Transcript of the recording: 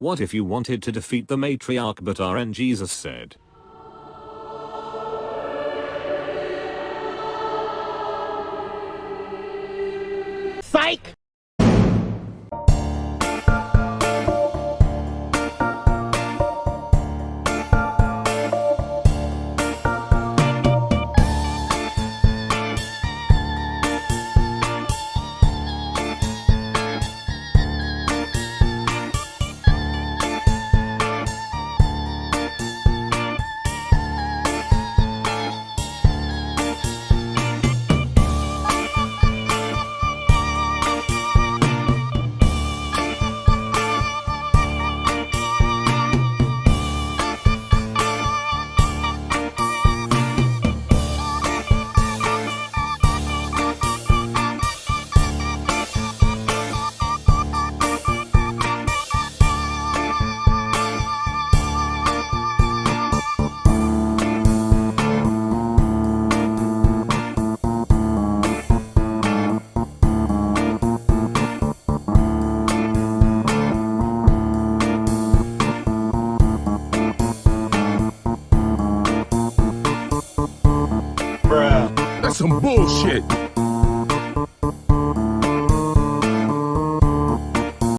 What if you wanted to defeat the matriarch but RN Jesus said, Psych! Some bullshit.